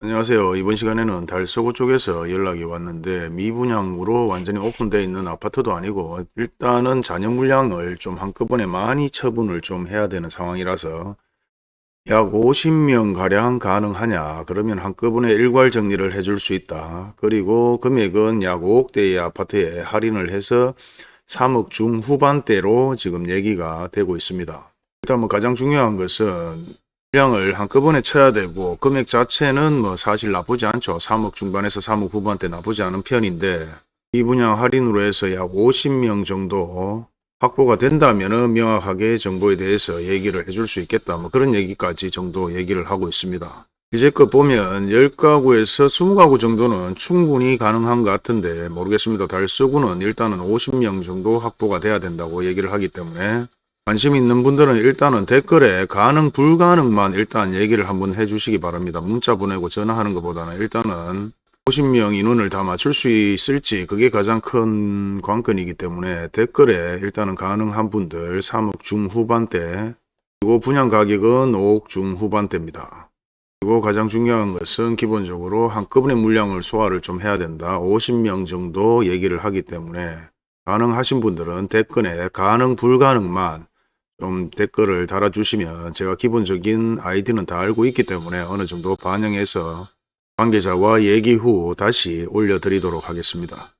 안녕하세요. 이번 시간에는 달서구 쪽에서 연락이 왔는데 미분양으로 완전히 오픈되어 있는 아파트도 아니고 일단은 잔여 물량을 좀 한꺼번에 많이 처분을 좀 해야 되는 상황이라서 약 50명 가량 가능하냐 그러면 한꺼번에 일괄 정리를 해줄 수 있다. 그리고 금액은 약 5억대의 아파트에 할인을 해서 3억 중후반대로 지금 얘기가 되고 있습니다. 일단 뭐 가장 중요한 것은 물량을 한꺼번에 쳐야 되고 금액 자체는 뭐 사실 나쁘지 않죠. 3억 중반에서 3억 후반대 나쁘지 않은 편인데 이 분양 할인으로 해서 약 50명 정도 확보가 된다면 명확하게 정보에 대해서 얘기를 해줄 수 있겠다. 뭐 그런 얘기까지 정도 얘기를 하고 있습니다. 이제껏 보면 10가구에서 20가구 정도는 충분히 가능한 것 같은데 모르겠습니다. 달서구는 일단은 50명 정도 확보가 돼야 된다고 얘기를 하기 때문에 관심 있는 분들은 일단은 댓글에 가능 불가능만 일단 얘기를 한번 해주시기 바랍니다. 문자 보내고 전화하는 것보다는 일단은 50명 인원을 다 맞출 수 있을지 그게 가장 큰 관건이기 때문에 댓글에 일단은 가능한 분들 3억 중후반대 그리고 분양 가격은 5억 중후반대입니다. 그리고 가장 중요한 것은 기본적으로 한꺼번에 물량을 소화를 좀 해야 된다. 50명 정도 얘기를 하기 때문에 가능하신 분들은 댓글에 가능 불가능만 좀 댓글을 달아주시면 제가 기본적인 아이디는 다 알고 있기 때문에 어느 정도 반영해서 관계자와 얘기 후 다시 올려드리도록 하겠습니다.